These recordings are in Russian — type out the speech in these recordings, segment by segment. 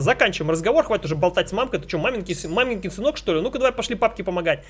Заканчиваем разговор, хватит уже болтать с мамкой. Ты что, маменький, маменький сынок, что ли? Ну-ка давай пошли папке помогать.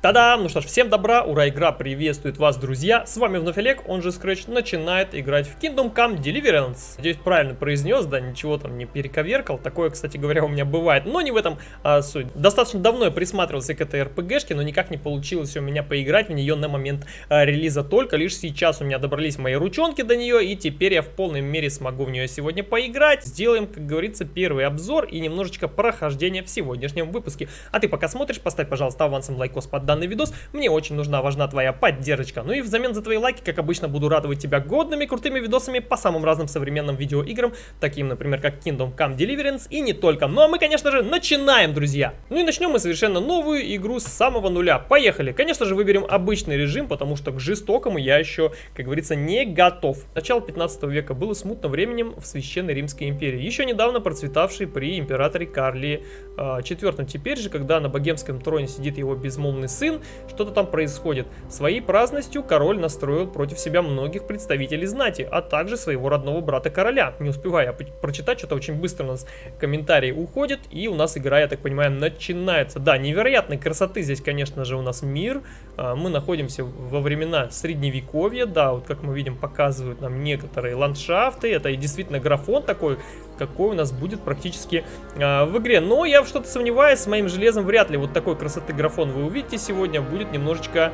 Та-дам! Ну что ж, всем добра, ура, игра приветствует вас, друзья! С вами вновь Олег, он же Scratch, начинает играть в Kingdom Come Deliverance. Надеюсь, правильно произнес, да, ничего там не перековеркал. Такое, кстати говоря, у меня бывает, но не в этом а, суть. Достаточно давно я присматривался к этой РПГшке, но никак не получилось у меня поиграть в нее на момент а, релиза. Только лишь сейчас у меня добрались мои ручонки до нее, и теперь я в полной мере смогу в нее сегодня поиграть. Сделаем, как говорится, первый обзор и немножечко прохождения в сегодняшнем выпуске. А ты пока смотришь, поставь, пожалуйста, авансом лайкос под данный видос. Мне очень нужна, важна твоя поддержка. Ну и взамен за твои лайки, как обычно, буду радовать тебя годными крутыми видосами по самым разным современным видеоиграм, таким, например, как Kingdom Come Deliverance и не только. Ну а мы, конечно же, начинаем, друзья! Ну и начнем мы совершенно новую игру с самого нуля. Поехали! Конечно же, выберем обычный режим, потому что к жестокому я еще, как говорится, не готов. Начало 15 века было смутно временем в Священной Римской империи, еще недавно процветавшей при императоре Карле IV. Теперь же, когда на богемском троне сидит его безмолвный сын, что-то там происходит. Своей праздностью король настроил против себя многих представителей знати, а также своего родного брата короля. Не успевая прочитать, что-то очень быстро у нас комментарии уходят, и у нас игра, я так понимаю, начинается. Да, невероятной красоты здесь, конечно же, у нас мир. А, мы находимся во времена средневековья, да, вот как мы видим, показывают нам некоторые ландшафты. Это и действительно графон такой, какой у нас будет практически э, в игре. Но я что-то сомневаюсь, с моим железом вряд ли вот такой красоты графон вы увидите сегодня. Будет немножечко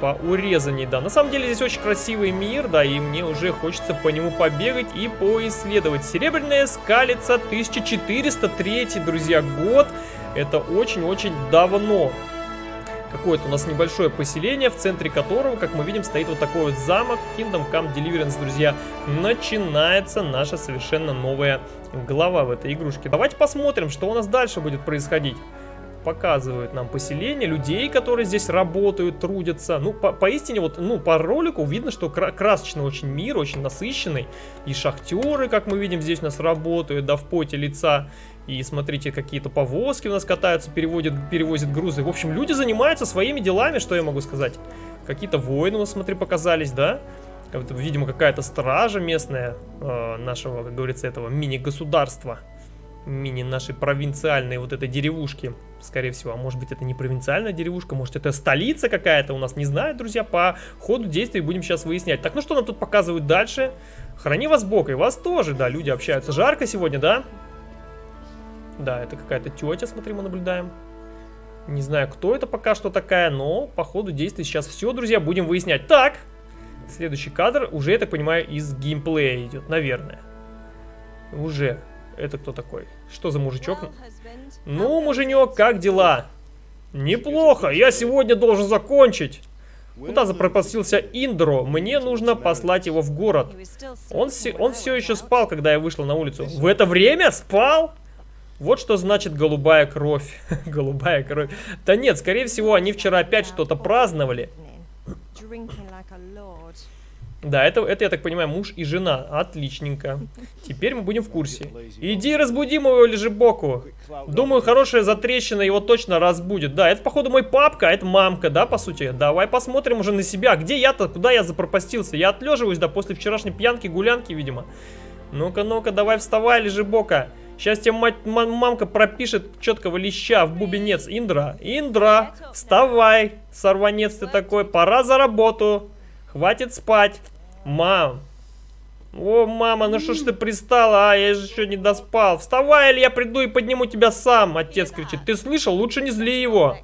поурезанней, да. На самом деле здесь очень красивый мир, да, и мне уже хочется по нему побегать и поисследовать. Серебряная скалица 1403, друзья, год. Это очень-очень давно какое-то у нас небольшое поселение, в центре которого, как мы видим, стоит вот такой вот замок Kingdom Come Deliverance, друзья. Начинается наша совершенно новая глава в этой игрушке. Давайте посмотрим, что у нас дальше будет происходить показывают нам поселение, людей, которые здесь работают, трудятся. Ну, по, поистине, вот, ну, по ролику видно, что кра красочный очень мир, очень насыщенный. И шахтеры, как мы видим, здесь у нас работают, да, в поте лица. И смотрите, какие-то повозки у нас катаются, переводят, перевозят грузы. В общем, люди занимаются своими делами, что я могу сказать. Какие-то воины, вот смотри, показались, да? Видимо, какая-то стража местная э, нашего, как говорится, этого мини-государства. Мини нашей провинциальной вот этой деревушки, скорее всего. А может быть, это не провинциальная деревушка, может, это столица какая-то у нас, не знаю, друзья. По ходу действий будем сейчас выяснять. Так, ну что нам тут показывают дальше? Храни вас Бог, и вас тоже, да, люди общаются. Жарко сегодня, да? Да, это какая-то тетя, смотри, мы наблюдаем. Не знаю, кто это пока что такая, но по ходу действий сейчас все, друзья, будем выяснять. Так, следующий кадр уже, я так понимаю, из геймплея идет, наверное. Уже. Это кто такой? Что за мужичок? Ну, муженек, как дела? Неплохо, я сегодня должен закончить. Куда запропастился Индро? Мне нужно послать его в город. Он, он все еще спал, когда я вышла на улицу. В это время спал? Вот что значит голубая кровь. голубая кровь. Да нет, скорее всего, они вчера опять что-то праздновали. Да, это, это, я так понимаю, муж и жена. Отличненько. Теперь мы будем в курсе. Иди разбуди моего лежебоку. Думаю, хорошая затрещина его точно разбудит. Да, это, походу, мой папка, а это мамка, да, по сути. Давай посмотрим уже на себя. Где я-то? Куда я запропастился? Я отлеживаюсь, да, после вчерашней пьянки, гулянки, видимо. Ну-ка, ну-ка, давай вставай, лежебока. Сейчас тебе мать, мамка пропишет четкого леща в бубенец. Индра, Индра, вставай, сорванец ты такой, пора за работу. Хватит спать. Мам. О, мама, ну что ж ты пристала, а? Я же еще не доспал. Вставай, или я приду и подниму тебя сам, отец кричит. Ты слышал? Лучше не зли его.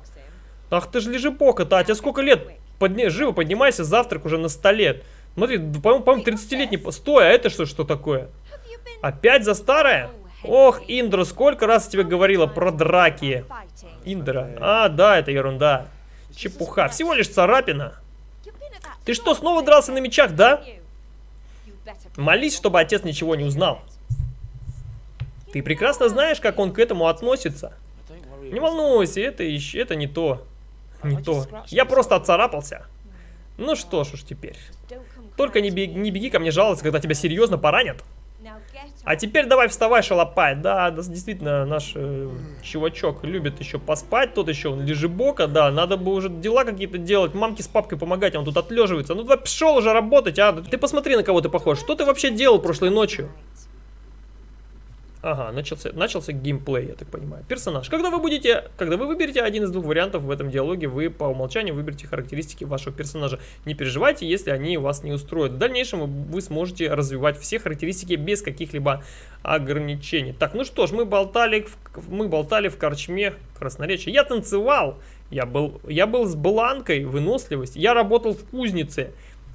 Ах ты ж лежепока-то, а тебе сколько лет? Подни... Живо поднимайся, завтрак уже на столе. Смотри, по-моему, по 30-летний... Стой, а это что, что такое? Опять за старое? Ох, Индра, сколько раз я тебе говорила про драки. Индра. А, да, это ерунда. Чепуха. Всего лишь царапина. Ты что, снова дрался на мечах, да? Молись, чтобы отец ничего не узнал. Ты прекрасно знаешь, как он к этому относится. Не волнуйся, это, еще, это не то. Не то. Я просто отцарапался. Ну что ж уж теперь. Только не беги, не беги ко мне жаловаться, когда тебя серьезно поранят. А теперь давай вставай, шалопай. Да, действительно, наш э, чувачок любит еще поспать. Тут еще он лежебока, да. Надо бы уже дела какие-то делать. Мамке с папкой помогать, он тут отлеживается. Ну давай пошел уже работать, а. Ты посмотри, на кого ты похож. Что ты вообще делал прошлой ночью? Ага, начался, начался геймплей, я так понимаю. Персонаж. Когда вы будете, когда вы выберете один из двух вариантов в этом диалоге, вы по умолчанию выберете характеристики вашего персонажа. Не переживайте, если они вас не устроят. В дальнейшем вы сможете развивать все характеристики без каких-либо ограничений. Так, ну что ж, мы болтали, в, мы болтали в корчме красноречия. Я танцевал, я был, я был с бланкой, выносливость, я работал в кузнице.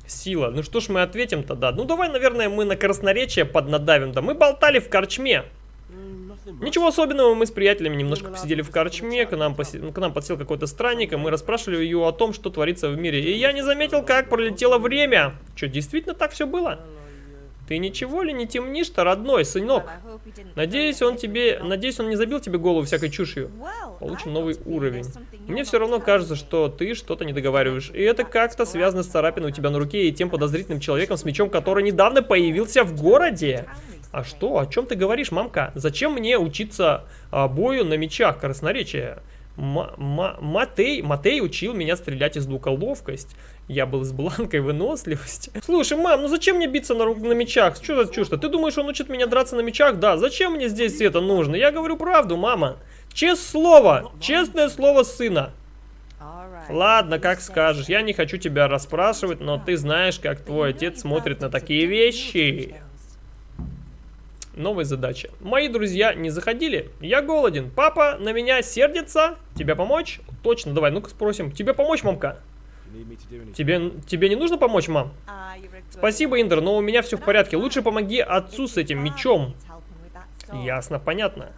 Сила. Ну что ж мы ответим тогда? Ну давай, наверное, мы на красноречие поднадавим. Да мы болтали в корчме. Ничего особенного, мы с приятелями немножко посидели в корчме, к нам, поси... к нам подсел какой-то странник, и мы расспрашивали ее о том, что творится в мире. И я не заметил, как пролетело время. Что, действительно так все было? Ты ничего ли не темнишь-то, родной, сынок? Надеюсь, он тебе, надеюсь, он не забил тебе голову всякой чушью. Получим новый уровень. Мне все равно кажется, что ты что-то не договариваешь. И это как-то связано с царапиной у тебя на руке и тем подозрительным человеком с мечом, который недавно появился в городе. А что? О чем ты говоришь, мамка? Зачем мне учиться а, бою на мечах красноречия? М Матей, Матей учил меня стрелять из лука ловкость. Я был с бланкой выносливость. Слушай, мам, ну зачем мне биться на, на мечах? Что за чушь-то? Ты думаешь, он учит меня драться на мечах? Да, зачем мне здесь это нужно? Я говорю правду, мама. Честное слово, честное слово сына. Ладно, как скажешь. Я не хочу тебя расспрашивать, но ты знаешь, как твой отец смотрит на такие вещи. Новая задача. Мои друзья не заходили. Я голоден. Папа на меня сердится. Тебе помочь? Точно, давай, ну-ка спросим. Тебе помочь, мамка? Тебе, тебе не нужно помочь, мам? Спасибо, Индер, но у меня все в порядке. Лучше помоги отцу с этим мечом. Ясно, понятно.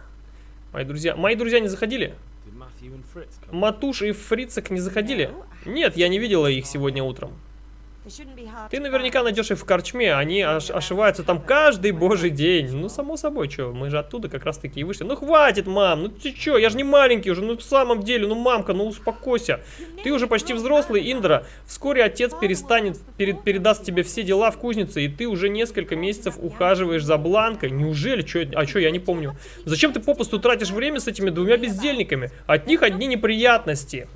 Мои друзья, мои друзья не заходили? Матуш и Фрицек не заходили? Нет, я не видела их сегодня утром. Ты наверняка найдешь их в корчме, они ош ошиваются там каждый божий день. Ну, само собой, что, мы же оттуда как раз таки и вышли. Ну, хватит, мам, ну ты что, я же не маленький уже, ну, в самом деле, ну, мамка, ну, успокойся. Ты уже почти взрослый, Индра. Вскоре отец перестанет, перед, передаст тебе все дела в кузнице, и ты уже несколько месяцев ухаживаешь за Бланкой. Неужели? Чё, а что, я не помню. Зачем ты попусту тратишь время с этими двумя бездельниками? От них одни неприятности.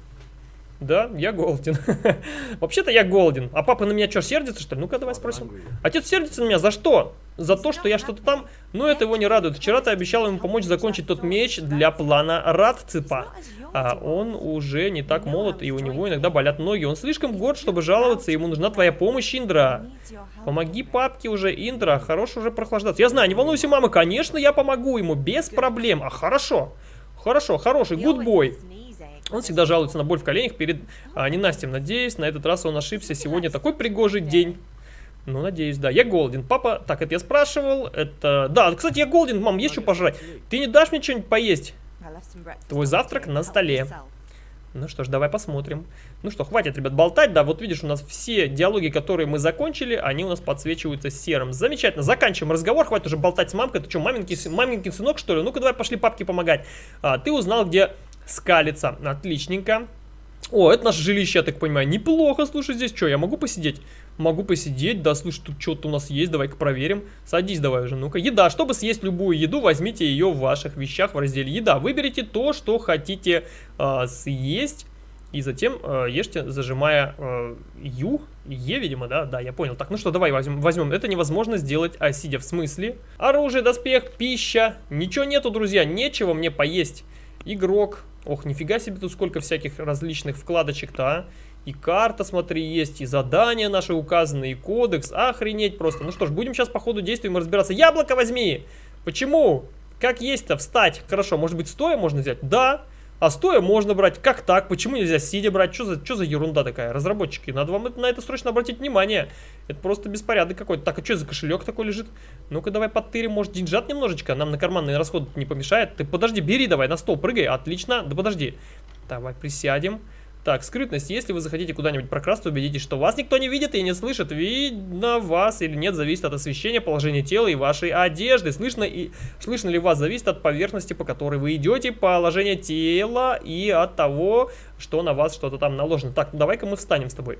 Да, я голоден. Вообще-то я голоден. А папа на меня что, сердится, что ли? Ну-ка, давай спросим. Отец сердится на меня за что? За то, что я что-то там... Ну, это его не радует. Вчера ты обещал ему помочь закончить тот меч для плана Радципа. А он уже не так молод, и у него иногда болят ноги. Он слишком горд, чтобы жаловаться, ему нужна твоя помощь, Индра. Помоги папке уже, Индра, хорош уже прохлаждаться. Я знаю, не волнуйся, мама, конечно, я помогу ему, без проблем. А, хорошо, хорошо, хороший, гудбой. Он всегда жалуется на боль в коленях перед а, ненастьем. Надеюсь, на этот раз он ошибся. Сегодня такой пригожий день. Ну, надеюсь, да. Я голоден. Папа, так, это я спрашивал. Это... Да, кстати, я голоден. Мам, есть что пожрать? Ты не дашь мне что-нибудь поесть? Твой завтрак на столе. Ну что ж, давай посмотрим. Ну что, хватит, ребят, болтать. Да, вот видишь, у нас все диалоги, которые мы закончили, они у нас подсвечиваются серым. Замечательно. Заканчиваем разговор. Хватит уже болтать с мамкой. Ты что, маменький, маменький сынок, что ли? Ну-ка, давай пошли папке помогать. А, ты узнал, где скалится. Отличненько. О, это наше жилище, я так понимаю. Неплохо, слушай, здесь что, я могу посидеть? Могу посидеть, да, слушай, тут что-то у нас есть, давай-ка проверим. Садись давай уже, ну-ка. Еда, чтобы съесть любую еду, возьмите ее в ваших вещах в разделе еда. Выберите то, что хотите э, съесть. И затем э, ешьте, зажимая э, Ю, Е, видимо, да? Да, я понял. Так, ну что, давай возьмем. возьмем. Это невозможно сделать, а сидя в смысле. Оружие, доспех, пища. Ничего нету, друзья, нечего мне поесть. Игрок, Ох, нифига себе тут сколько всяких различных вкладочек-то, а. И карта, смотри, есть, и задания наши указаны, и кодекс. Охренеть просто. Ну что ж, будем сейчас по ходу действий разбираться. Яблоко возьми! Почему? Как есть-то? Встать. Хорошо, может быть стоя можно взять? Да. А стоя можно брать. Как так? Почему нельзя сидя брать? Что за, что за ерунда такая? Разработчики, надо вам на это срочно обратить внимание. Это просто беспорядок какой-то. Так, а что за кошелек такой лежит? Ну-ка давай подтырим, может деньжат немножечко? Нам на карманные расходы не помешает. Ты подожди, бери давай, на стол прыгай. Отлично. Да подожди. Давай присядем. Так, скрытность. Если вы захотите куда-нибудь прокрасться, убедитесь, что вас никто не видит и не слышит. Видно вас или нет, зависит от освещения, положения тела и вашей одежды. Слышно, и, слышно ли вас, зависит от поверхности, по которой вы идете, положение тела и от того, что на вас что-то там наложено. Так, ну давай-ка мы встанем с тобой.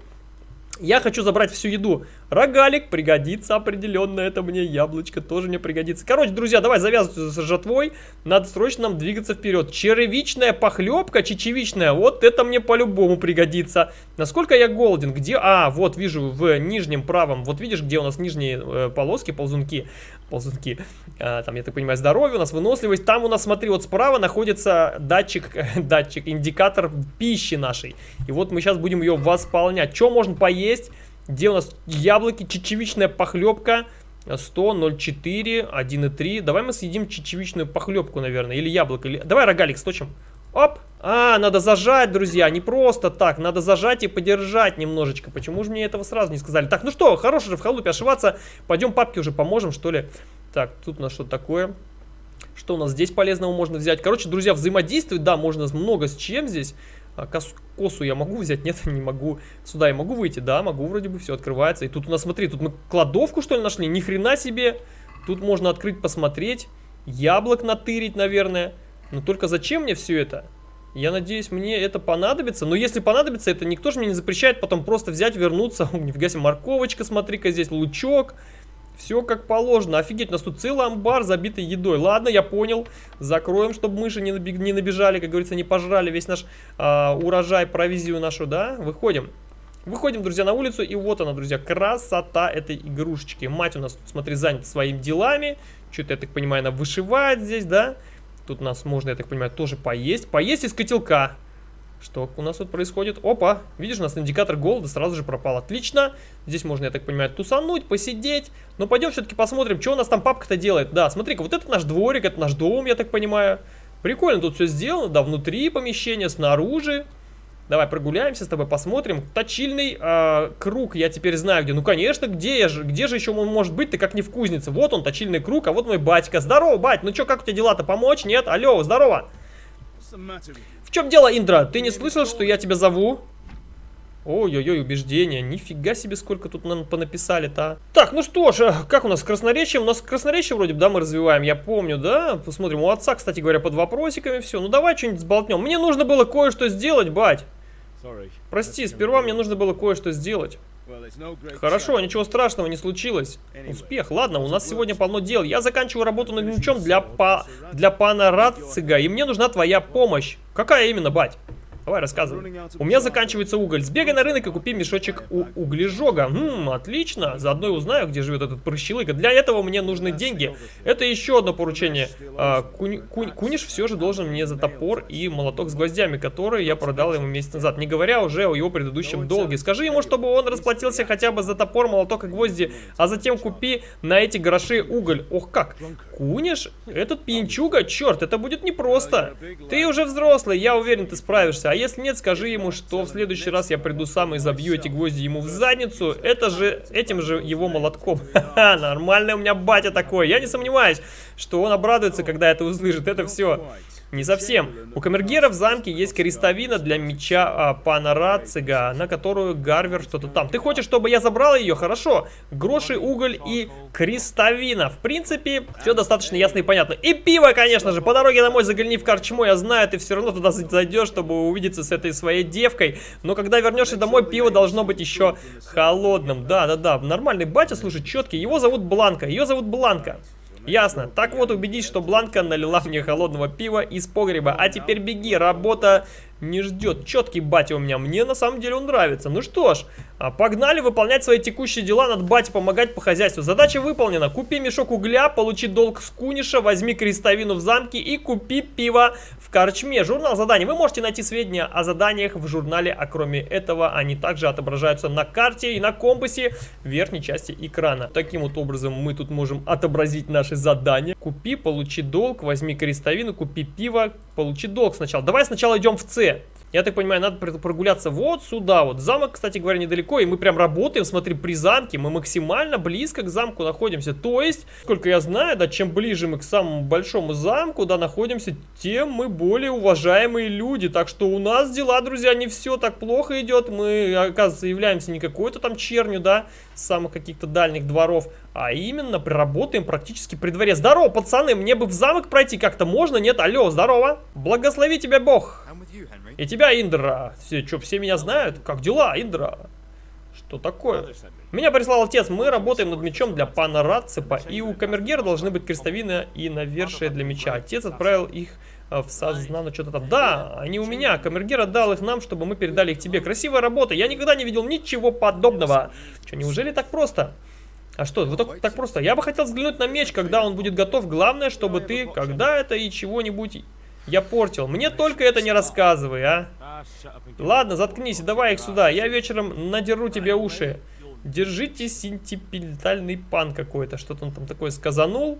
Я хочу забрать всю еду. Рогалик пригодится определенно, это мне яблочко тоже мне пригодится. Короче, друзья, давай завязываться с жатвой, надо срочно нам двигаться вперед. Черевичная похлебка, чечевичная, вот это мне по-любому пригодится. Насколько я голоден? Где? А, вот вижу в нижнем правом, вот видишь, где у нас нижние э, полоски, ползунки, ползунки, а, там, я так понимаю, здоровье, у нас выносливость. Там у нас, смотри, вот справа находится датчик, датчик, индикатор пищи нашей. И вот мы сейчас будем ее восполнять. Что можно поесть? Где у нас яблоки, чечевичная похлебка 100, 0,4, 1,3. Давай мы съедим чечевичную похлебку, наверное, или яблоко. Или... Давай рогалик сточим. Оп! А, надо зажать, друзья, не просто так. Надо зажать и подержать немножечко. Почему же мне этого сразу не сказали? Так, ну что, хорош же в халупе ошиваться. Пойдем папке уже поможем, что ли. Так, тут у нас что такое? Что у нас здесь полезного можно взять? Короче, друзья, взаимодействовать, да, можно много с чем здесь. А, кос, косу я могу взять? Нет, не могу. Сюда я могу выйти? Да, могу, вроде бы все открывается. И тут у нас, смотри, тут мы кладовку, что ли, нашли? Ни хрена себе. Тут можно открыть, посмотреть. Яблок натырить, наверное. Но только зачем мне все это? Я надеюсь, мне это понадобится. Но если понадобится, это никто же мне не запрещает потом просто взять, вернуться. Нифига себе, морковочка, смотри-ка, здесь лучок. Все как положено. Офигеть, у нас тут целый амбар забитый едой. Ладно, я понял. Закроем, чтобы мыши не, набег, не набежали, как говорится, не пожрали весь наш а, урожай, провизию нашу, да? Выходим. Выходим, друзья, на улицу, и вот она, друзья, красота этой игрушечки. Мать у нас, смотри, занята своими делами. Что-то, я так понимаю, она вышивает здесь, да? Тут у нас можно, я так понимаю, тоже поесть. Поесть из котелка. Что у нас тут происходит? Опа, видишь, у нас индикатор голода сразу же пропал. Отлично. Здесь можно, я так понимаю, тусануть, посидеть. Но пойдем все-таки посмотрим, что у нас там папка-то делает. Да, смотри-ка, вот это наш дворик, это наш дом, я так понимаю. Прикольно тут все сделано, да, внутри помещения, снаружи. Давай прогуляемся с тобой, посмотрим. Точильный э, круг, я теперь знаю где. Ну, конечно, где, я же, где же еще он может быть, ты как не в кузнице. Вот он, точильный круг, а вот мой батька. Здорово, бать, ну что, как у тебя дела-то, помочь? Нет? Алло, здорово чем дело, Индра? Ты не слышал, что я тебя зову? Ой-ой-ой, убеждения. Нифига себе, сколько тут нам понаписали-то. Так, ну что ж, э, как у нас с красноречием? У нас красноречие вроде бы, да, мы развиваем, я помню, да? Посмотрим, у отца, кстати говоря, под вопросиками все. Ну давай что-нибудь сболтнем. Мне нужно было кое-что сделать, бать. Прости, сперва мне нужно было кое-что сделать. Хорошо, ничего страшного не случилось. Успех. Ладно, у нас сегодня полно дел. Я заканчиваю работу над мечом для, па... для пана Рацига, и мне нужна твоя помощь. Какая именно, бать? Давай, рассказывай. У меня заканчивается уголь. Сбегай на рынок и купи мешочек у углежога. Хм, отлично. Заодно и узнаю, где живет этот прыщелыга. Для этого мне нужны деньги. Это еще одно поручение. А, кунь, кунь, куниш все же должен мне за топор и молоток с гвоздями, которые я продал ему месяц назад. Не говоря уже о его предыдущем долге. Скажи ему, чтобы он расплатился хотя бы за топор, молоток и гвозди, а затем купи на эти гроши уголь. Ох как. Куниш? Этот пьянчуга? Черт, это будет непросто. Ты уже взрослый, я уверен, ты справишься. А если нет, скажи ему, что в следующий раз я приду сам и забью эти гвозди ему в задницу. Это же, этим же его молотком. Ха-ха, нормальный у меня батя такой. Я не сомневаюсь, что он обрадуется, когда это услышит. Это все не совсем. У камергера в замке есть крестовина для меча а, пана Рацига, на которую Гарвер что-то там. Ты хочешь, чтобы я забрал ее? Хорошо. Гроши, уголь и крестовина. В принципе, все достаточно ясно и понятно. И пиво, конечно же. По дороге домой загляни в корчму. Я знаю, ты все равно туда зайдешь, чтобы увидеться с этой своей девкой. Но когда вернешься домой, пиво должно быть еще холодным. Да-да-да. Нормальный батя, слушай, четкий. Его зовут Бланка. Ее зовут Бланка. Ясно. Так вот, убедись, что Бланка налила мне холодного пива из погреба. А теперь беги, работа не ждет. Четкий батя у меня, мне на самом деле он нравится. Ну что ж, а, погнали выполнять свои текущие дела, надо бате помогать по хозяйству. Задача выполнена. Купи мешок угля, получи долг с куниша, возьми крестовину в замке и купи пиво в корчме. Журнал заданий. Вы можете найти сведения о заданиях в журнале, а кроме этого они также отображаются на карте и на компасе в верхней части экрана. Таким вот образом мы тут можем отобразить наши задания. Купи, получи долг, возьми крестовину, купи пиво, получи долг сначала. Давай сначала идем в С. Я так понимаю, надо прогуляться вот сюда вот. Замок, кстати говоря, недалеко, и мы прям работаем, смотри, при замке. Мы максимально близко к замку находимся. То есть, сколько я знаю, да, чем ближе мы к самому большому замку, да, находимся, тем мы более уважаемые люди. Так что у нас дела, друзья, не все так плохо идет. Мы, оказывается, являемся не какой-то там чернью, да, с самых каких-то дальних дворов, а именно приработаем практически при дворе. Здорово, пацаны, мне бы в замок пройти как-то можно, нет? Алло, здорово. Благослови тебя Бог. И тебя, Индра. Все, что, все меня знают? Как дела, Индра? Что такое? Меня прислал отец. Мы работаем над мечом для пана Рацепа. И у Камергера должны быть крестовина и навершие для меча. Отец отправил их э, в сознание что-то там. Да, они у меня. Камергер отдал их нам, чтобы мы передали их тебе. Красивая работа. Я никогда не видел ничего подобного. Что, неужели так просто? А что, вот так, так просто? Я бы хотел взглянуть на меч, когда он будет готов. Главное, чтобы ты, когда это и чего-нибудь я портил. Мне только это не рассказывай, а. Ладно, заткнись, давай их сюда. Я вечером надеру тебе уши. Держите сентипельтальный пан какой-то. Что-то он там такое сказанул.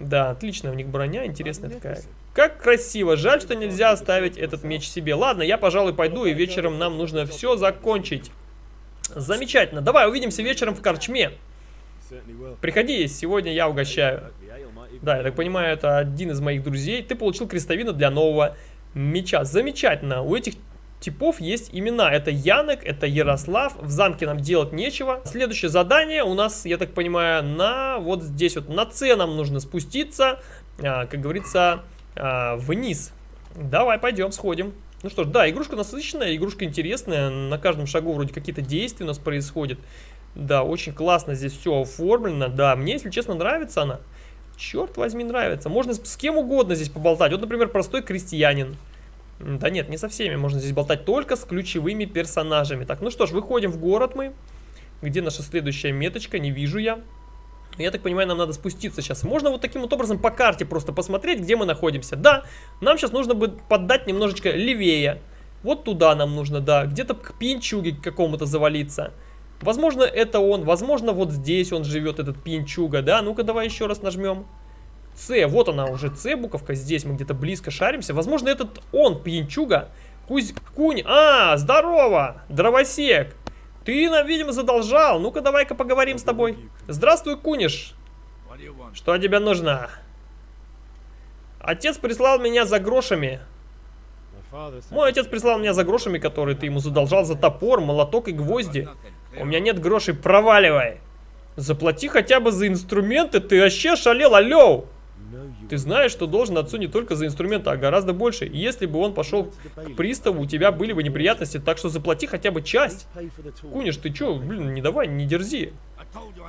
Да, отличная у них броня, интересная такая. Как красиво. Жаль, что нельзя оставить этот меч себе. Ладно, я, пожалуй, пойду, и вечером нам нужно все закончить. Замечательно. Давай, увидимся вечером в корчме. Приходи, сегодня я угощаю. Да, я так понимаю, это один из моих друзей. Ты получил крестовину для нового меча. Замечательно. У этих типов есть имена. Это Янек, это Ярослав. В замке нам делать нечего. Следующее задание у нас, я так понимаю, на вот здесь вот на С нам нужно спуститься, а, как говорится, а, вниз. Давай, пойдем, сходим. Ну что ж, да, игрушка насыщенная, игрушка интересная. На каждом шагу вроде какие-то действия у нас происходят. Да, очень классно здесь все оформлено. Да, мне, если честно, нравится она. Черт возьми, нравится. Можно с, кем угодно здесь поболтать. Вот, например, простой крестьянин. Да нет, не со всеми. Можно здесь болтать только с ключевыми персонажами. Так, ну что ж, выходим в город мы. Где наша следующая меточка? Не вижу я. Я так понимаю, нам надо спуститься сейчас. Можно вот таким вот образом по карте просто посмотреть, где мы находимся. Да, нам сейчас нужно будет поддать немножечко левее. Вот туда нам нужно, да. Где-то к пинчуге какому-то завалиться. Возможно, это он. Возможно, вот здесь он живет, этот пинчуга, да? Ну-ка, давай еще раз нажмем. С, вот она уже, С буковка. Здесь мы где-то близко шаримся. Возможно, этот он, пинчуга. Кузь, кунь. А, здорово, дровосек. Ты нам, видимо, задолжал. Ну-ка, давай-ка поговорим с тобой. Здравствуй, куниш. Что тебе нужно? Отец прислал меня за грошами. Мой отец прислал меня за грошами, которые ты ему задолжал за топор, молоток и гвозди. У меня нет грошей, проваливай. Заплати хотя бы за инструменты, ты вообще шалел, алло. Ты знаешь, что должен отцу не только за инструменты, а гораздо больше. Если бы он пошел к приставу, у тебя были бы неприятности, так что заплати хотя бы часть. Куниш, ты чё, блин, не давай, не дерзи.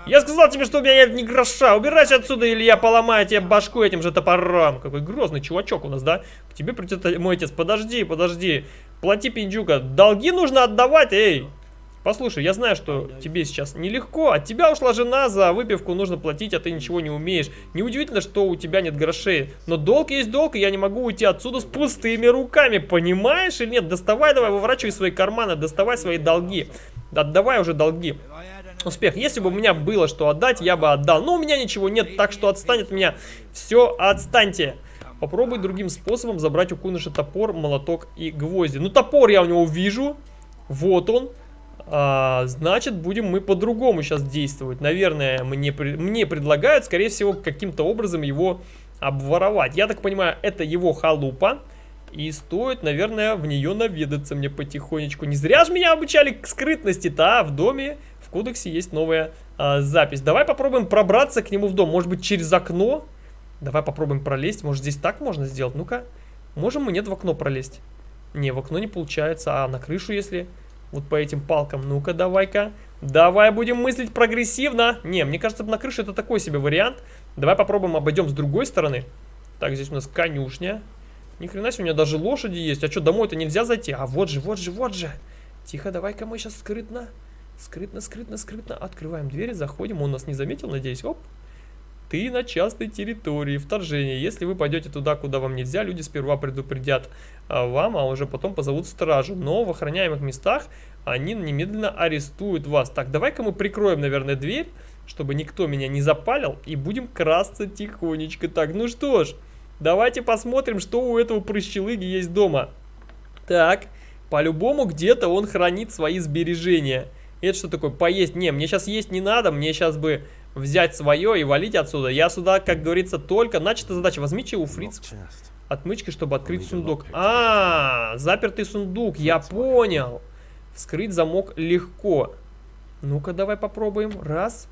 Я сказал тебе, что у меня нет ни гроша. Убирайся отсюда, или я поломаю тебе башку этим же топором. Какой грозный чувачок у нас, да? К тебе придет мой отец. Подожди, подожди. Плати, пиндюка. Долги нужно отдавать, эй. Послушай, я знаю, что тебе сейчас нелегко. От тебя ушла жена, за выпивку нужно платить, а ты ничего не умеешь. Неудивительно, что у тебя нет грошей. Но долг есть долг, и я не могу уйти отсюда с пустыми руками. Понимаешь или нет? Доставай давай, выворачивай свои карманы, доставай свои долги. Отдавай уже долги. Успех. Если бы у меня было что отдать, я бы отдал. Но у меня ничего нет, так что отстань от меня. Все, отстаньте. Попробуй другим способом забрать у Куныша топор, молоток и гвозди. Ну, топор я у него вижу. Вот он. А, значит, будем мы по-другому сейчас действовать. Наверное, мне, мне предлагают, скорее всего, каким-то образом его обворовать. Я так понимаю, это его халупа. И стоит, наверное, в нее наведаться мне потихонечку. Не зря же меня обучали к скрытности-то, а в доме, в кодексе есть новая а, запись. Давай попробуем пробраться к нему в дом. Может быть, через окно? Давай попробуем пролезть. Может, здесь так можно сделать? Ну-ка. Можем мы нет в окно пролезть? Не, в окно не получается. А на крышу, если... Вот по этим палкам. Ну-ка, давай-ка. Давай будем мыслить прогрессивно. Не, мне кажется, на крыше это такой себе вариант. Давай попробуем обойдем с другой стороны. Так, здесь у нас конюшня. Ни хрена себе, у меня даже лошади есть. А что, домой-то нельзя зайти? А вот же, вот же, вот же. Тихо, давай-ка мы сейчас скрытно. Скрытно, скрытно, скрытно. Открываем двери, заходим. Он нас не заметил, надеюсь. Оп. Ты на частной территории, вторжение. Если вы пойдете туда, куда вам нельзя, люди сперва предупредят а, вам, а уже потом позовут стражу. Но в охраняемых местах они немедленно арестуют вас. Так, давай-ка мы прикроем, наверное, дверь, чтобы никто меня не запалил, и будем красться тихонечко. Так, ну что ж, давайте посмотрим, что у этого прыщелыги есть дома. Так, по-любому где-то он хранит свои сбережения. Это что такое? Поесть? Не, мне сейчас есть не надо, мне сейчас бы взять свое и валить отсюда. Я сюда, как говорится, только... Начата задача. Возьмите у фриц отмычки, чтобы открыть сундук. А, запертый сундук, я понял. Вскрыть замок легко. Ну-ка, давай попробуем. Раз.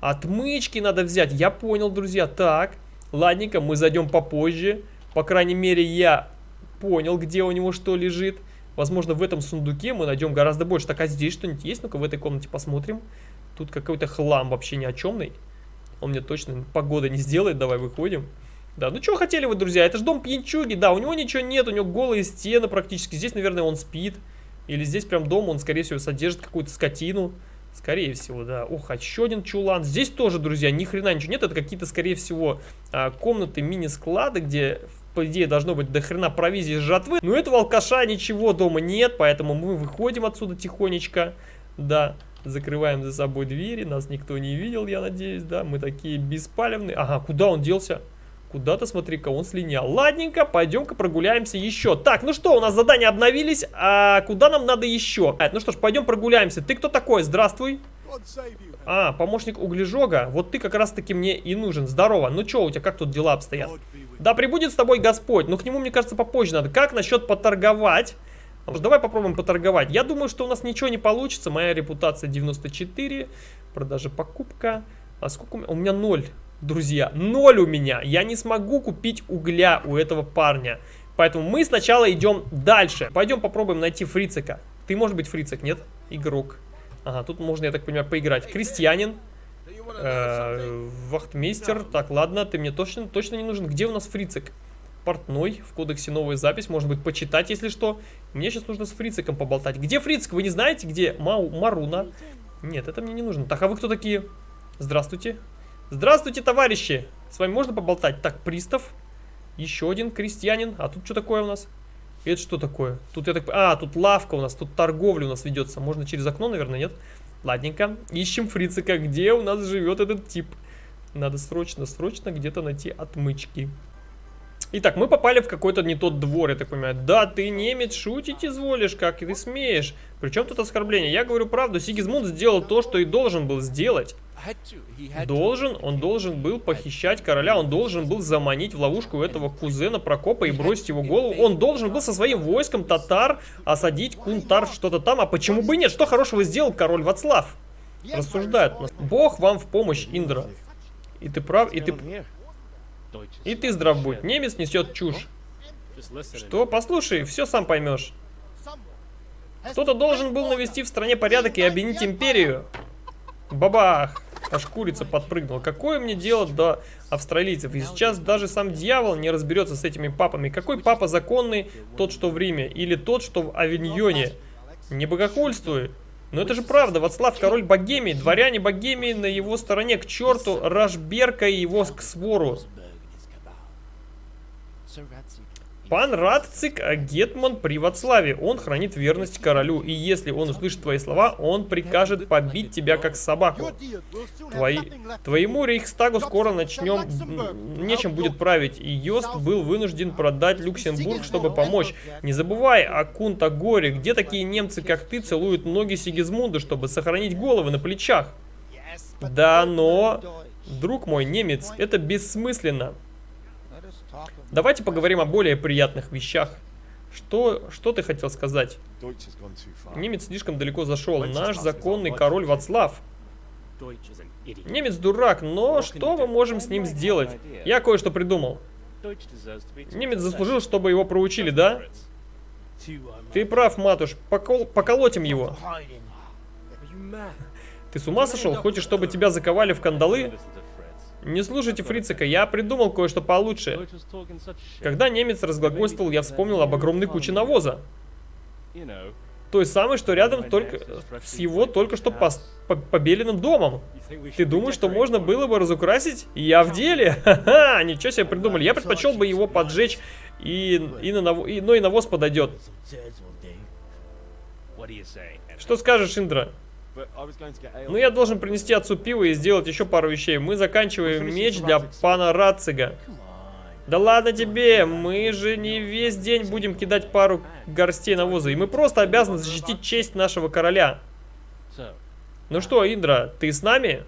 Отмычки надо взять. Я понял, друзья. Так, ладненько, мы зайдем попозже. По крайней мере, я понял, где у него что лежит. Возможно, в этом сундуке мы найдем гораздо больше. Так, а здесь что-нибудь есть? Ну-ка, в этой комнате посмотрим. Тут какой-то хлам вообще ни о чемный. Он мне точно погода не сделает. Давай выходим. Да, ну что хотели вы, друзья? Это же дом пьянчуги. Да, у него ничего нет, у него голые стены практически. Здесь, наверное, он спит. Или здесь прям дом, он, скорее всего, содержит какую-то скотину. Скорее всего, да. Ох, еще один чулан. Здесь тоже, друзья, ни хрена ничего нет. Это какие-то, скорее всего, а, комнаты мини-склады, где, по идее, должно быть до хрена провизии жатвы. Но этого алкаша ничего дома нет, поэтому мы выходим отсюда тихонечко. Да, закрываем за собой двери. Нас никто не видел, я надеюсь, да. Мы такие беспалевные. Ага, куда он делся? Куда-то, смотри-ка, он слинял. Ладненько, пойдем-ка прогуляемся еще. Так, ну что, у нас задания обновились, а куда нам надо еще? Ну что ж, пойдем прогуляемся. Ты кто такой? Здравствуй. А, помощник углежога. Вот ты как раз-таки мне и нужен. Здорово. Ну что, у тебя как тут дела обстоят? Да, прибудет с тобой Господь. Но к нему, мне кажется, попозже надо. Как насчет поторговать? Давай попробуем поторговать. Я думаю, что у нас ничего не получится. Моя репутация 94. Продажа, покупка. А сколько у меня? У меня 0. Друзья, ноль у меня. Я не смогу купить угля у этого парня. Поэтому мы сначала идем дальше. Пойдем попробуем найти фрицика. Ты, может быть, фрицик, нет? Игрок. Ага, тут можно, я так понимаю, поиграть. Крестьянин. Э, вахтмейстер. Так, ладно, ты мне точно, точно не нужен. Где у нас фрицик? Портной. В кодексе новая запись. Может быть, почитать, если что. Мне сейчас нужно с фрициком поболтать. Где фрицик? Вы не знаете, где? Мау, Маруна. Нет, это мне не нужно. Так, а вы кто такие? Здравствуйте. Здравствуйте, товарищи! С вами можно поболтать? Так, пристав. Еще один крестьянин. А тут что такое у нас? Это что такое? Тут я так... А, тут лавка у нас, тут торговля у нас ведется. Можно через окно, наверное, нет? Ладненько. Ищем фрицика. Где у нас живет этот тип? Надо срочно, срочно где-то найти отмычки. Итак, мы попали в какой-то не тот двор, я так понимаю. Да, ты немец, шутить изволишь, как ты смеешь. Причем тут оскорбление? Я говорю правду, Сигизмунд сделал то, что и должен был сделать. Должен, он должен был похищать короля, он должен был заманить в ловушку этого кузена Прокопа и бросить его голову. Он должен был со своим войском татар осадить Кунтар что-то там. А почему бы нет? Что хорошего сделал король Вацлав? Рассуждает. Бог вам в помощь, Индра. И ты прав, и ты... И ты здрав будь. Немец несет чушь. Что? Послушай, все сам поймешь. Кто-то должен был навести в стране порядок и обвинить империю. Бабах! Аж курица подпрыгнула. Какое мне дело до австралийцев? И сейчас даже сам дьявол не разберется с этими папами. Какой папа законный? Тот, что в Риме. Или тот, что в Авиньоне. Не богохульствуй. Но это же правда. Вацлав король Богемии. Дворяне Богемии на его стороне. К черту Рашберка и его к свору. Пан Радцик а Гетман при Вацлаве. Он хранит верность королю. И если он услышит твои слова, он прикажет побить тебя как собаку. Твои... Твоему Рейхстагу скоро начнем... Нечем будет править. И Йост был вынужден продать Люксембург, чтобы помочь. Не забывай о Кунта-Горе. Где такие немцы, как ты, целуют ноги Сигизмунда, чтобы сохранить головы на плечах? Да, но... Друг мой, немец, это бессмысленно. Давайте поговорим о более приятных вещах. Что, что ты хотел сказать? Немец слишком далеко зашел. Наш законный король Вацлав. Немец дурак, но что мы можем с ним сделать? Я кое-что придумал. Немец заслужил, чтобы его проучили, да? Ты прав, матуш. Покол поколотим его. Ты с ума сошел? Хочешь, чтобы тебя заковали в кандалы? Не слушайте Фрицика, я придумал кое-что получше. Когда немец разглагольствовал, я вспомнил об огромной куче навоза. Той самой, что рядом только с его только что пос, по, побеленным домом. Ты думаешь, что можно было бы разукрасить? Я в деле! Ха-ха! Ничего себе придумали. Я предпочел бы его поджечь, и, и на наво, и, но и навоз подойдет. Что скажешь, Индра? Ну, я должен принести отцу пиво и сделать еще пару вещей. Мы заканчиваем меч для пана Рацига. Да ладно тебе, мы же не весь день будем кидать пару горстей навоза. И мы просто обязаны защитить честь нашего короля. Ну что, Индра, ты с нами?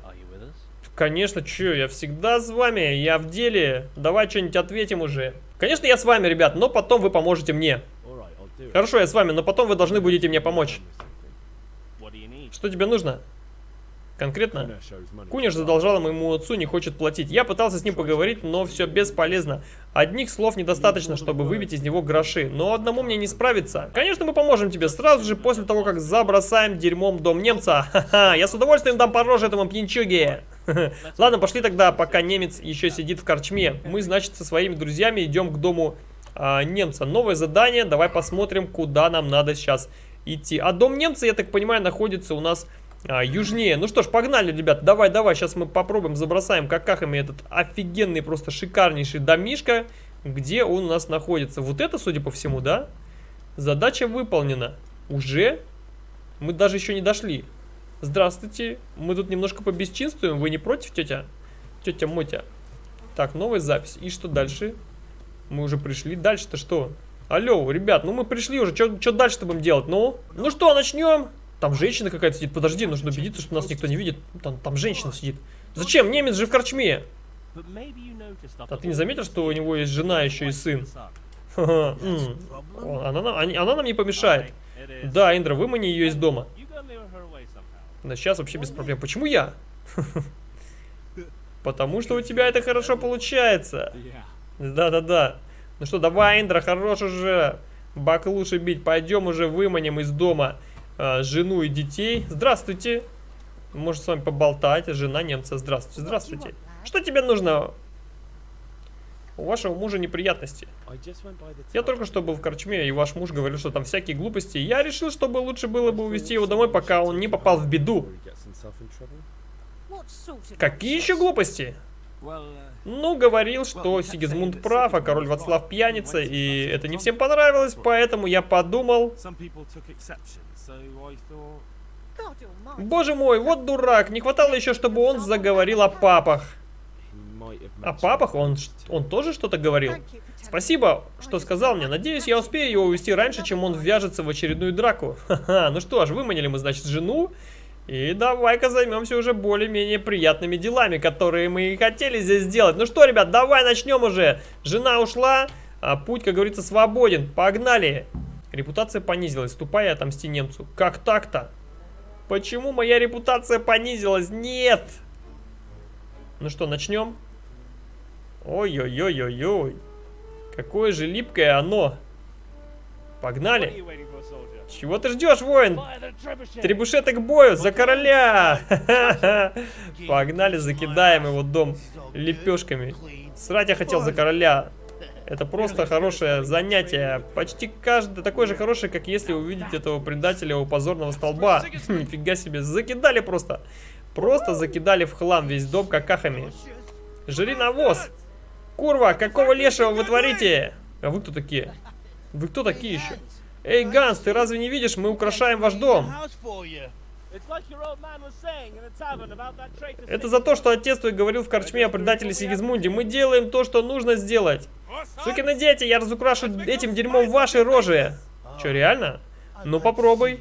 Конечно, чё, я всегда с вами, я в деле. Давай что-нибудь ответим уже. Конечно, я с вами, ребят, но потом вы поможете мне. Хорошо, я с вами, но потом вы должны будете мне помочь. Что тебе нужно? конкретно. Куниш задолжал моему отцу, не хочет платить. Я пытался с ним поговорить, но все бесполезно. Одних слов недостаточно, чтобы выбить из него гроши. Но одному мне не справиться. Конечно, мы поможем тебе сразу же после того, как забросаем дерьмом дом немца. Ха-ха, я с удовольствием дам по роже этому пьянчуге. Ладно, пошли тогда, пока немец еще сидит в корчме. Мы, значит, со своими друзьями идем к дому а, немца. Новое задание, давай посмотрим, куда нам надо сейчас идти. А дом немца, я так понимаю, находится у нас а, южнее. Ну что ж, погнали, ребят. Давай, давай, сейчас мы попробуем, забросаем какахами этот офигенный, просто шикарнейший домишка. Где он у нас находится? Вот это, судя по всему, да? Задача выполнена. Уже? Мы даже еще не дошли. Здравствуйте. Мы тут немножко побесчинствуем. Вы не против, тетя? Тетя Мотя. Так, новая запись. И что дальше? Мы уже пришли. Дальше-то что? Алло, ребят, ну мы пришли уже. Что дальше-то будем делать? Ну? Ну что, начнем? Там женщина какая-то сидит. Подожди, нужно убедиться, что нас никто не видит. Там, там женщина сидит. Зачем? Немец же в корчме. А ты не заметил, что у него есть жена еще и сын? Она, нам не помешает. Да, Индра, вымани ее из дома. Да сейчас вообще без проблем. Почему я? Потому что у тебя это хорошо получается. Да-да-да. Ну что, давай, Индра, хорош уже. Бак лучше бить. Пойдем уже выманим из дома э, жену и детей. Здравствуйте. Может с вами поболтать. Жена немца. Здравствуйте, здравствуйте. Что тебе нужно? У вашего мужа неприятности. Я только что был в корчме, и ваш муж говорил, что там всякие глупости. Я решил, чтобы лучше было бы увезти его домой, пока он не попал в беду. Какие еще глупости? Ну, говорил, что Сигизмунд прав, а король Вацлав пьяница, и это не всем понравилось, поэтому я подумал... Боже мой, вот дурак, не хватало еще, чтобы он заговорил о папах. О папах? Он, он тоже что-то говорил? Спасибо, что сказал мне. Надеюсь, я успею его увести раньше, чем он ввяжется в очередную драку. Ха-ха, ну что ж, выманили мы, значит, жену. И давай-ка займемся уже более-менее приятными делами, которые мы и хотели здесь сделать. Ну что, ребят, давай начнем уже. Жена ушла, а путь, как говорится, свободен. Погнали. Репутация понизилась. Ступай отомсти немцу. Как так-то? Почему моя репутация понизилась? Нет! Ну что, начнем? Ой-ой-ой-ой-ой. Какое же липкое оно. Погнали. Чего ты ждешь, воин? Требушеты к бою, за короля! Погнали, закидаем его дом лепешками. Срать я хотел за короля. Это просто хорошее занятие. Почти каждый такой же хороший, как если увидеть этого предателя у позорного столба. Нифига себе, закидали просто. Просто закидали в хлам весь дом какахами. Жри навоз. Курва, какого лешего вы творите? А вы кто такие? Вы кто такие еще? Эй, Ганс, ты разве не видишь? Мы украшаем ваш дом. Это за то, что отец твой говорил в корчме о предателе Сигизмунде. Мы делаем то, что нужно сделать. Сукины дети, я разукрашу этим дерьмом ваши рожи. Че, реально? Ну попробуй.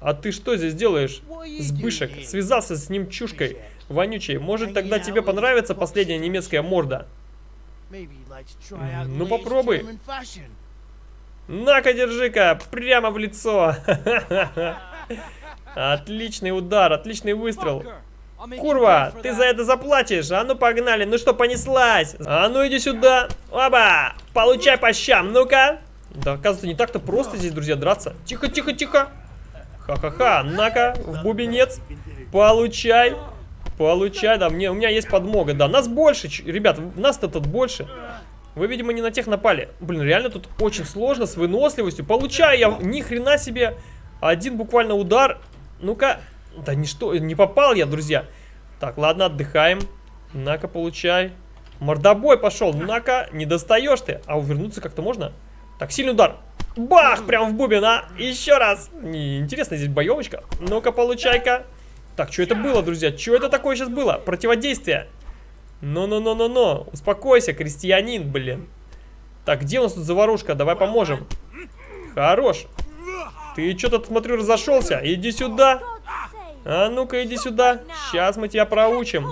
А ты что здесь делаешь? Сбышек, связался с ним чушкой вонючей. Может тогда тебе понравится последняя немецкая морда? Ну попробуй. На-ка, держи-ка, прямо в лицо. Отличный удар, отличный выстрел. Курва, ты за это заплатишь. А ну погнали, ну что, понеслась. А ну иди сюда. Оба, получай по щам, ну-ка. Да, оказывается, не так-то просто здесь, друзья, драться. Тихо, тихо, тихо. Ха-ха-ха, на-ка, в бубенец. Получай. Получай, да, мне, у меня есть подмога, да. Нас больше, ребят, нас-то тут больше. Вы, видимо, не на тех напали. Блин, реально тут очень сложно с выносливостью. Получаю я ни хрена себе один буквально удар. Ну-ка. Да ничто, не попал я, друзья. Так, ладно, отдыхаем. На-ка, получай. Мордобой пошел. На-ка, не достаешь ты. А увернуться как-то можно? Так, сильный удар. Бах, прям в бубен, а. Еще раз. Интересно, здесь боевочка. Ну-ка, получай-ка. Так, что это было, друзья? Что это такое сейчас было? Противодействие. Ну-ну-ну-ну-ну. Успокойся, крестьянин, блин. Так, где у нас тут заварушка? Давай поможем. Хорош. Ты что-то, смотрю, разошелся. Иди сюда. А ну-ка, иди сюда. Сейчас мы тебя проучим.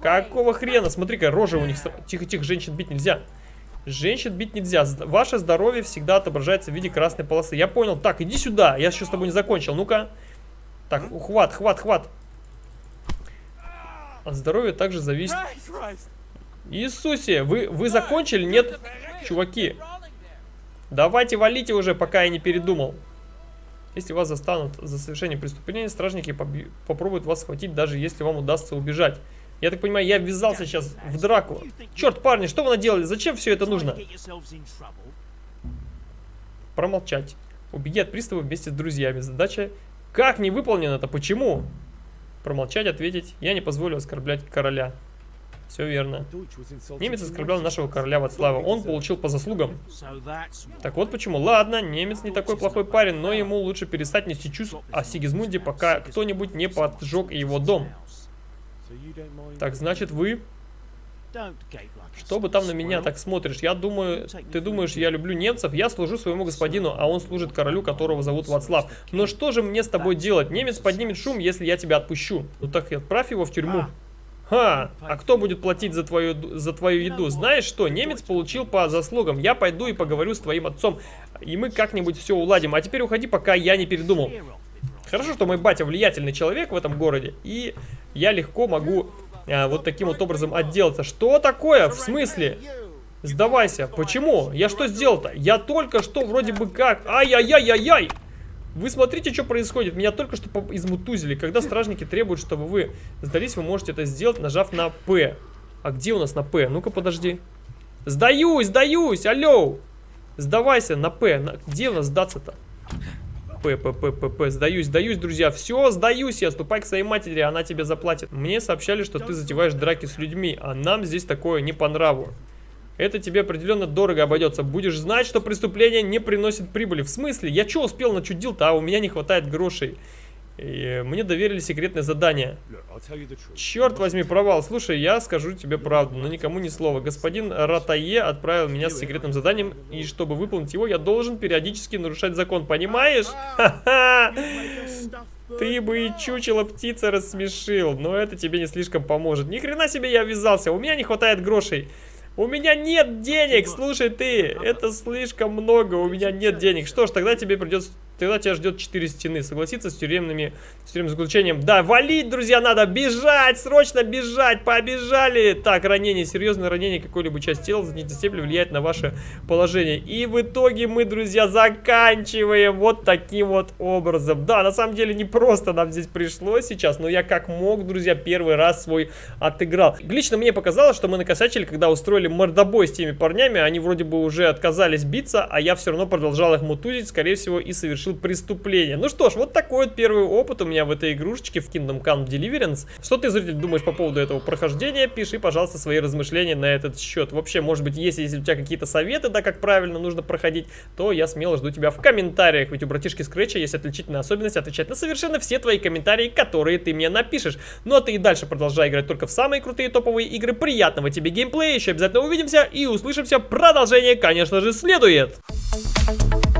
Какого хрена? Смотри-ка, рожа у них... Тихо-тихо, женщин бить нельзя. Женщин бить нельзя. Ваше здоровье всегда отображается в виде красной полосы. Я понял. Так, иди сюда. Я еще с тобой не закончил. Ну-ка. Так, хват, хват, хват. От здоровья также зависит... Иисусе, вы, вы закончили? Нет, чуваки. Давайте валите уже, пока я не передумал. Если вас застанут за совершение преступления, стражники попробуют вас схватить, даже если вам удастся убежать. Я так понимаю, я ввязался сейчас в драку. Черт, парни, что вы наделали? Зачем все это нужно? Промолчать. Убеги от пристава вместе с друзьями. Задача как не выполнена-то? Почему? Промолчать, ответить. Я не позволю оскорблять короля. Все верно. Немец оскорблял нашего короля Вацлава. Он получил по заслугам. Так вот почему. Ладно, немец не такой плохой парень, но ему лучше перестать нести чувств о Сигизмунде, пока кто-нибудь не поджег его дом. Так, значит, вы... Что бы там на меня так смотришь? Я думаю, ты думаешь, я люблю немцев? Я служу своему господину, а он служит королю, которого зовут Вацлав. Но что же мне с тобой делать? Немец поднимет шум, если я тебя отпущу. Ну так отправь его в тюрьму. Ха, а кто будет платить за твою, за твою еду? Знаешь что, немец получил по заслугам. Я пойду и поговорю с твоим отцом, и мы как-нибудь все уладим. А теперь уходи, пока я не передумал. Хорошо, что мой батя влиятельный человек в этом городе, и я легко могу а, вот таким вот образом отделаться. Что такое? В смысле? Сдавайся. Почему? Я что сделал-то? Я только что вроде бы как... Ай-яй-яй-яй-яй! Вы смотрите, что происходит. Меня только что измутузили. Когда стражники требуют, чтобы вы сдались, вы можете это сделать, нажав на П. А где у нас на П? Ну-ка, подожди. Сдаюсь, сдаюсь, алло. Сдавайся на П. На... Где у нас сдаться-то? П, П, П, П, П. Сдаюсь, сдаюсь, друзья. Все, сдаюсь я. Ступай к своей матери, она тебе заплатит. Мне сообщали, что ты затеваешь драки с людьми, а нам здесь такое не по нраву. Это тебе определенно дорого обойдется. Будешь знать, что преступление не приносит прибыли. В смысле? Я что успел начудил-то, а у меня не хватает грошей. И мне доверили секретное задание. Черт возьми, провал. Слушай, я скажу тебе правду, но никому ни слова. Господин Ратае отправил меня с секретным заданием, и чтобы выполнить его, я должен периодически нарушать закон. Понимаешь? Ха-ха! Ты бы и чучело птица рассмешил, но это тебе не слишком поможет. Ни хрена себе я ввязался, у меня не хватает грошей. У меня нет денег, слушай ты, это слишком много, у меня нет денег. Что ж, тогда тебе придется Тогда тебя ждет 4 стены. Согласиться с тюремными, с тюремным заключением. Да, валить, друзья, надо бежать, срочно бежать, побежали. Так, ранение, серьезное ранение какой-либо части тела не степени влияет на ваше положение. И в итоге мы, друзья, заканчиваем вот таким вот образом. Да, на самом деле не просто нам здесь пришлось сейчас, но я как мог, друзья, первый раз свой отыграл. Лично мне показалось, что мы накосячили, когда устроили мордобой с теми парнями. Они вроде бы уже отказались биться, а я все равно продолжал их мутузить, скорее всего, и совершил совершил преступление. Ну что ж, вот такой вот первый опыт у меня в этой игрушечке в Kingdom Come Deliverance. Что ты, зритель, думаешь по поводу этого прохождения? Пиши, пожалуйста, свои размышления на этот счет. Вообще, может быть, если, если у тебя какие-то советы, да, как правильно нужно проходить, то я смело жду тебя в комментариях. Ведь у братишки Скретча есть отличительная особенность отвечать на совершенно все твои комментарии, которые ты мне напишешь. Ну а ты и дальше продолжай играть только в самые крутые топовые игры. Приятного тебе геймплея, еще обязательно увидимся и услышимся. Продолжение, конечно же, следует. Thank you